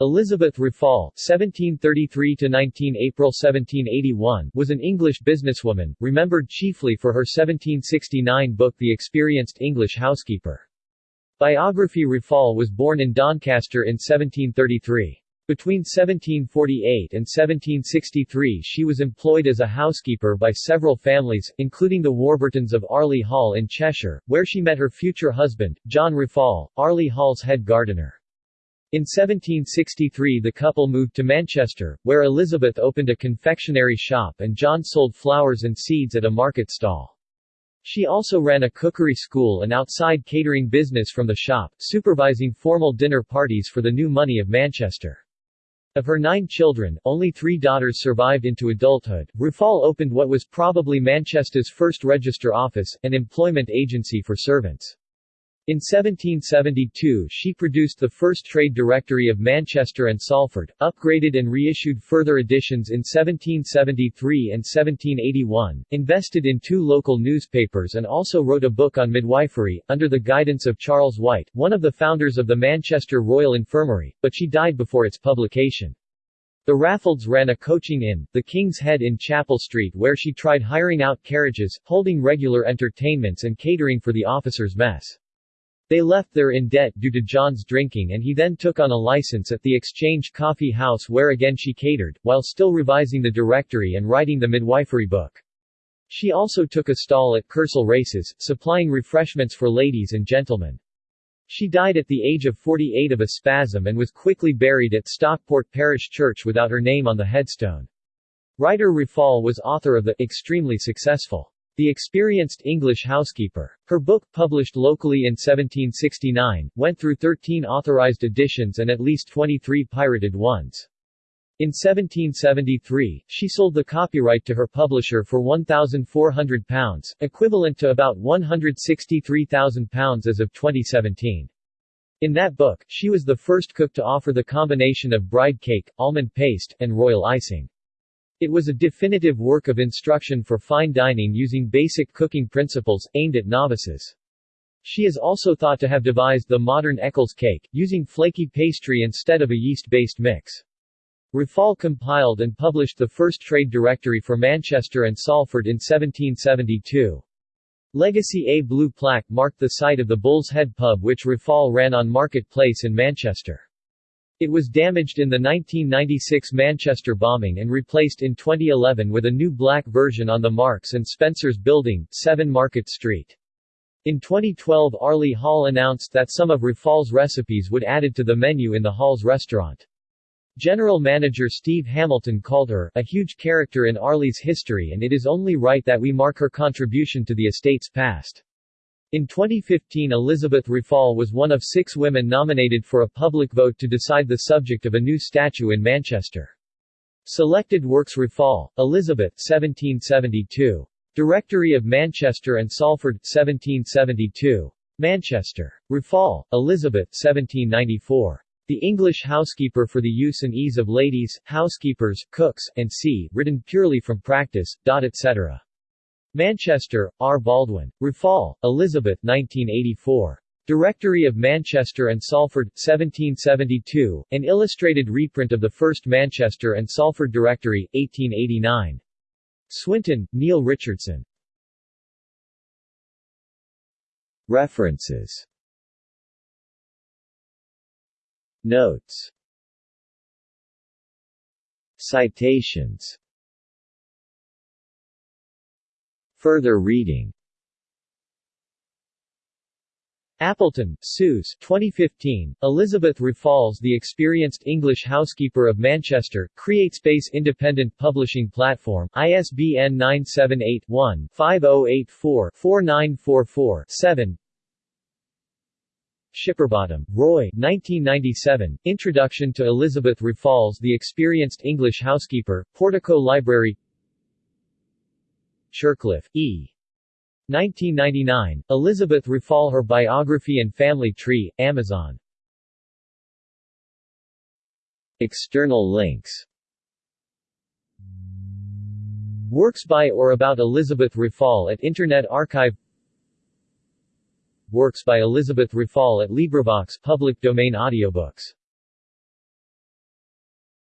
Elizabeth Raffald (1733–19 April 1781) was an English businesswoman, remembered chiefly for her 1769 book The Experienced English Housekeeper. Biography Raffald was born in Doncaster in 1733. Between 1748 and 1763 she was employed as a housekeeper by several families, including the Warburtons of Arley Hall in Cheshire, where she met her future husband, John Raffald, Arley Hall's head gardener. In 1763 the couple moved to Manchester, where Elizabeth opened a confectionery shop and John sold flowers and seeds at a market stall. She also ran a cookery school and outside catering business from the shop, supervising formal dinner parties for the new money of Manchester. Of her nine children, only three daughters survived into adulthood. Raffald opened what was probably Manchester's first register office, an employment agency for servants. In 1772 she produced the first trade directory of Manchester and Salford, upgraded and reissued further editions in 1773 and 1781, invested in two local newspapers and also wrote a book on midwifery, under the guidance of Charles White, one of the founders of the Manchester Royal Infirmary, but she died before its publication. The Raffalds ran a coaching inn, the King's Head in Chapel Street where she tried hiring out carriages, holding regular entertainments and catering for the officers' mess. They left there in debt due to John's drinking and he then took on a license at the Exchange Coffee House where again she catered, while still revising the directory and writing the midwifery book. She also took a stall at Kersal Races, supplying refreshments for ladies and gentlemen. She died at the age of 48 of a spasm and was quickly buried at Stockport Parish Church without her name on the headstone. Writer Raffald was author of the extremely successful the Experienced English Housekeeper. Her book, published locally in 1769, went through 13 authorized editions and at least 23 pirated ones. In 1773, she sold the copyright to her publisher for £1,400, equivalent to about £163,000 as of 2017. In that book, she was the first cook to offer the combination of bride cake, almond paste, and royal icing. It was a definitive work of instruction for fine dining using basic cooking principles, aimed at novices. She is also thought to have devised the modern Eccles cake, using flaky pastry instead of a yeast-based mix. Raffald compiled and published the first trade directory for Manchester and Salford in 1772. Legacy A blue plaque marked the site of the Bull's Head pub which Raffald ran on Market Place in Manchester. It was damaged in the 1996 Manchester bombing and replaced in 2011 with a new black version on the Marks and Spencer's building, 7 Market Street. In 2012 Arley Hall announced that some of Raffald's recipes would added to the menu in the Hall's restaurant. General Manager Steve Hamilton called her a huge character in Arley's history and it is only right that we mark her contribution to the estate's past. In 2015 Elizabeth Raffald was one of six women nominated for a public vote to decide the subject of a new statue in Manchester. Selected works Raffald, Elizabeth 1772. Directory of Manchester and Salford 1772. Manchester. Raffald, Elizabeth 1794. The English Housekeeper for the Use and Ease of Ladies, Housekeepers, Cooks, and C., written purely from practice, etc. Manchester, R. Baldwin. Raffald, Elizabeth 1984. Directory of Manchester and Salford, 1772, an illustrated reprint of the first Manchester and Salford Directory, 1889. Swinton, Neil Richardson. References Notes Citations Further reading. Appleton, Suze 2015, Elizabeth Raffald's The Experienced English Housekeeper of Manchester, CreateSpace Independent Publishing Platform, ISBN 978-1-5084-4944-7 Shipperbottom, Roy 1997, Introduction to Elizabeth Raffald's The Experienced English Housekeeper, Portico Library Shercliffe, E. 1999, Elizabeth Raffald Her Biography and Family Tree, Amazon. External links. Works by or about Elizabeth Raffald at Internet Archive. Works by Elizabeth Raffald at LibriVox public domain audiobooks